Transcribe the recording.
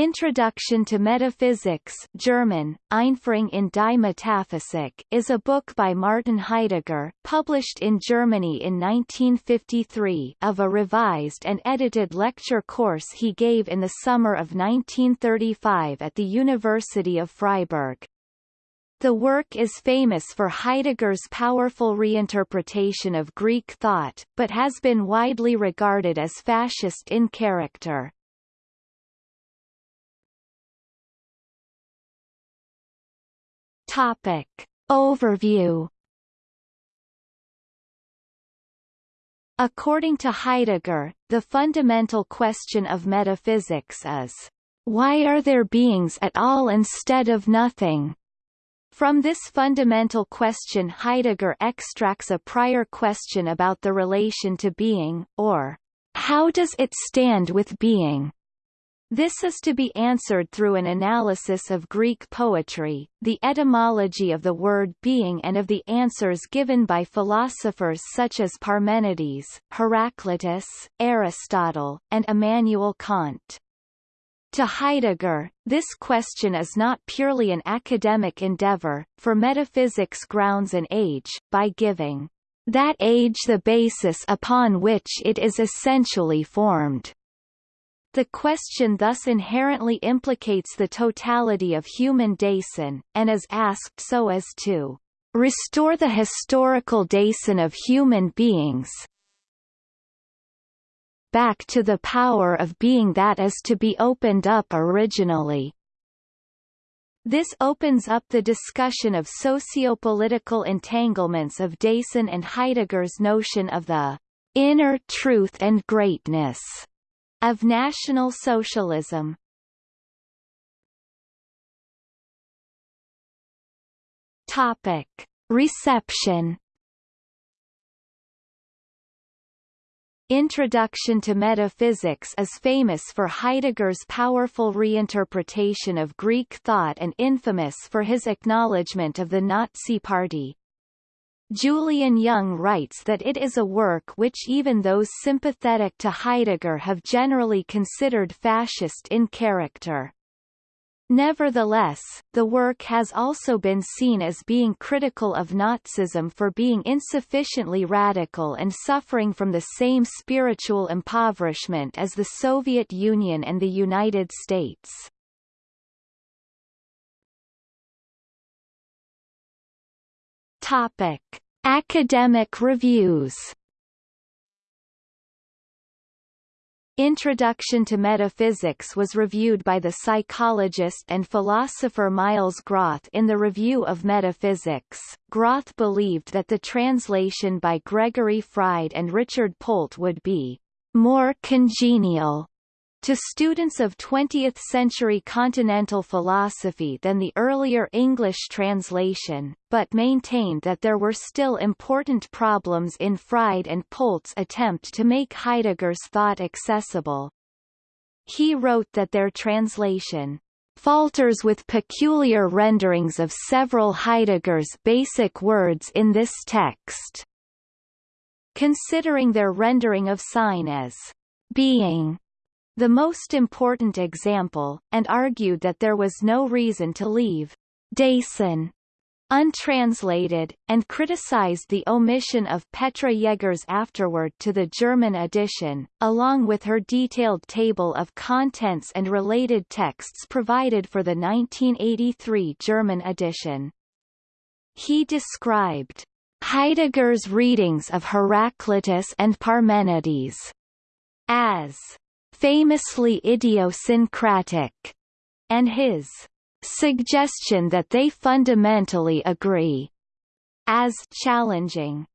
Introduction to Metaphysics German, Einführung in die Metaphysik is a book by Martin Heidegger, published in Germany in 1953 of a revised and edited lecture course he gave in the summer of 1935 at the University of Freiburg. The work is famous for Heidegger's powerful reinterpretation of Greek thought, but has been widely regarded as fascist in character. Topic. Overview According to Heidegger, the fundamental question of metaphysics is, why are there beings at all instead of nothing? From this fundamental question Heidegger extracts a prior question about the relation to being, or, how does it stand with being? This is to be answered through an analysis of Greek poetry, the etymology of the word being and of the answers given by philosophers such as Parmenides, Heraclitus, Aristotle, and Immanuel Kant. To Heidegger, this question is not purely an academic endeavor, for metaphysics grounds an age, by giving that age the basis upon which it is essentially formed. The question thus inherently implicates the totality of human Dasein, and is asked so as to restore the historical Dasein of human beings back to the power of being that is to be opened up originally. This opens up the discussion of socio-political entanglements of Dasein and Heidegger's notion of the inner truth and greatness of National Socialism. Topic. Reception Introduction to Metaphysics is famous for Heidegger's powerful reinterpretation of Greek thought and infamous for his acknowledgement of the Nazi Party. Julian Young writes that it is a work which even those sympathetic to Heidegger have generally considered fascist in character. Nevertheless, the work has also been seen as being critical of Nazism for being insufficiently radical and suffering from the same spiritual impoverishment as the Soviet Union and the United States. Topic: Academic reviews. Introduction to Metaphysics was reviewed by the psychologist and philosopher Miles Groth in the Review of Metaphysics. Groth believed that the translation by Gregory Fried and Richard Polt would be more congenial to students of 20th-century continental philosophy than the earlier English translation, but maintained that there were still important problems in Fried and Polt's attempt to make Heidegger's thought accessible. He wrote that their translation falters with peculiar renderings of several Heidegger's basic words in this text. Considering their rendering of Sein as being the most important example, and argued that there was no reason to leave Dasein untranslated, and criticized the omission of Petra Jaeger's afterword to the German edition, along with her detailed table of contents and related texts provided for the 1983 German edition. He described Heidegger's readings of Heraclitus and Parmenides as famously idiosyncratic, and his suggestion that they fundamentally agree as challenging.